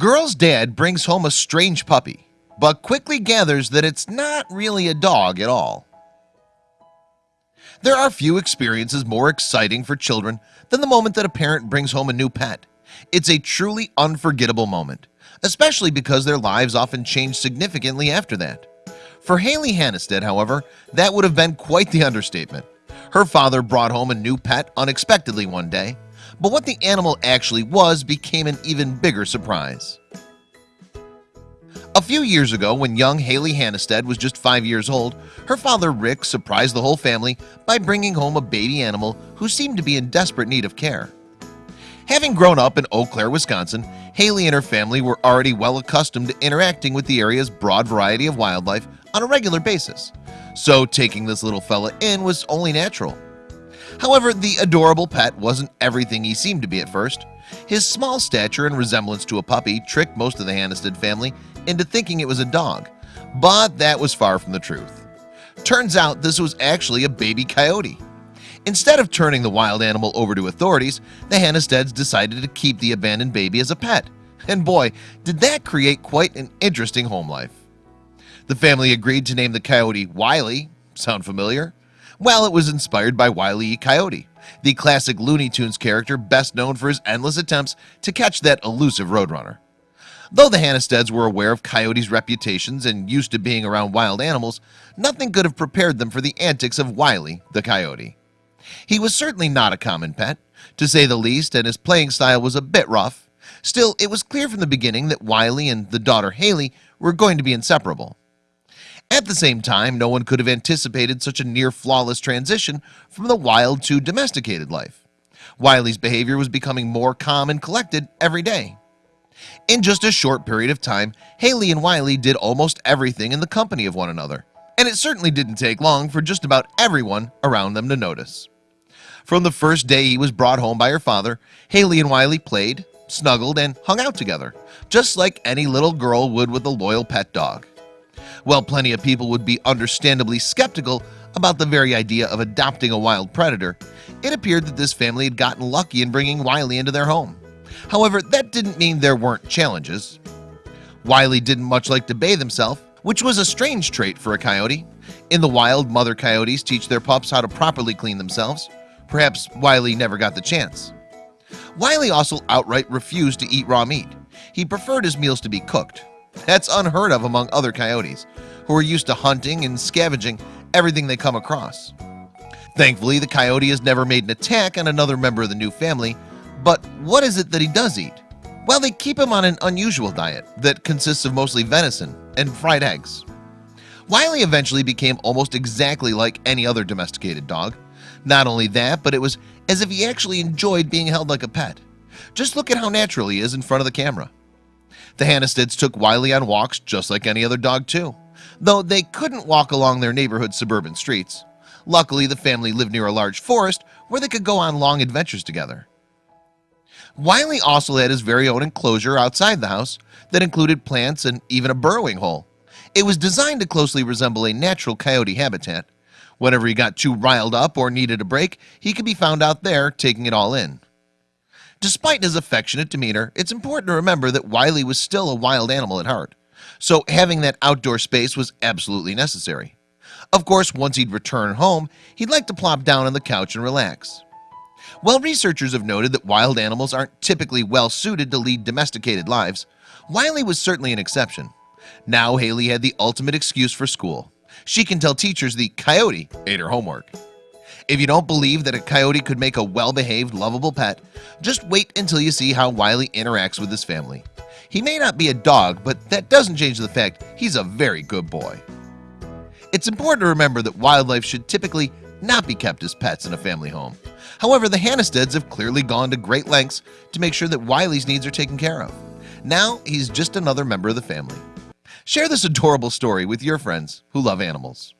Girl's dad brings home a strange puppy but quickly gathers that it's not really a dog at all. There are few experiences more exciting for children than the moment that a parent brings home a new pet. It's a truly unforgettable moment Especially because their lives often change significantly after that. For Haley Hannestead however that would have been quite the understatement. Her father brought home a new pet unexpectedly one day but what the animal actually was became an even bigger surprise. A few years ago when young Haley Hannestead was just five years old her father Rick surprised the whole family by bringing home a baby animal who seemed to be in desperate need of care. Having grown up in Eau Claire, Wisconsin Haley and her family were already well accustomed to interacting with the area's broad variety of wildlife on a regular basis. So taking this little fella in was only natural However, the adorable pet wasn't everything he seemed to be at first. His small stature and resemblance to a puppy tricked most of the Hannestead family into thinking it was a dog But that was far from the truth. Turns out this was actually a baby coyote. Instead of turning the wild animal over to authorities the Hannesteads decided to keep the abandoned baby as a pet. And boy did that create quite an interesting home life. The family agreed to name the coyote Wiley. Sound familiar well it was inspired by Wiley e. Coyote the classic Looney Tunes character best known for his endless attempts to catch that elusive roadrunner. Though the Hannesteads were aware of coyotes reputations and used to being around wild animals Nothing could have prepared them for the antics of Wiley the coyote. He was certainly not a common pet to say the least and his playing style was a bit rough. Still it was clear from the beginning that Wiley and the daughter Haley were going to be inseparable at the same time no one could have anticipated such a near flawless transition from the wild to domesticated life. Wiley's behavior was becoming more calm and collected every day. In just a short period of time Haley and Wiley did almost everything in the company of one another and it certainly didn't take long for just about everyone around them to notice. From the first day he was brought home by her father Haley and Wiley played snuggled and hung out together just like any little girl would with a loyal pet dog well plenty of people would be understandably skeptical about the very idea of adopting a wild predator it appeared that this family had gotten lucky in bringing Wiley into their home. However, that didn't mean there weren't challenges. Wiley didn't much like to bathe himself which was a strange trait for a coyote. In the wild mother coyotes teach their pups how to properly clean themselves. Perhaps Wiley never got the chance. Wiley also outright refused to eat raw meat. He preferred his meals to be cooked That's unheard of among other coyotes who are used to hunting and scavenging everything they come across. Thankfully the coyote has never made an attack on another member of the new family But what is it that he does eat? Well, they keep him on an unusual diet that consists of mostly venison and fried eggs. Wiley eventually became almost exactly like any other domesticated dog. Not only that, but it was as if he actually enjoyed being held like a pet. Just look at how natural he is in front of the camera The Hannesteads took Wiley on walks just like any other dog too Though they couldn't walk along their neighborhood suburban streets. Luckily the family lived near a large forest where they could go on long adventures together. Wiley also had his very own enclosure outside the house that included plants and even a burrowing hole. It was designed to closely resemble a natural coyote habitat. Whenever he got too riled up or needed a break he could be found out there taking it all in Despite his affectionate demeanor It's important to remember that Wiley was still a wild animal at heart. So having that outdoor space was absolutely necessary. Of course once he'd return home He'd like to plop down on the couch and relax. While researchers have noted that wild animals aren't typically well suited to lead domesticated lives Wiley was certainly an exception. Now Haley had the ultimate excuse for school. She can tell teachers the coyote ate her homework If you don't believe that a coyote could make a well-behaved lovable pet Just wait until you see how Wiley interacts with his family. He may not be a dog, but that doesn't change the fact he's a very good boy. It's important to remember that wildlife should typically not be kept as pets in a family home. However, the Hannesteads have clearly gone to great lengths to make sure that Wiley's needs are taken care of. Now he's just another member of the family. Share this adorable story with your friends who love animals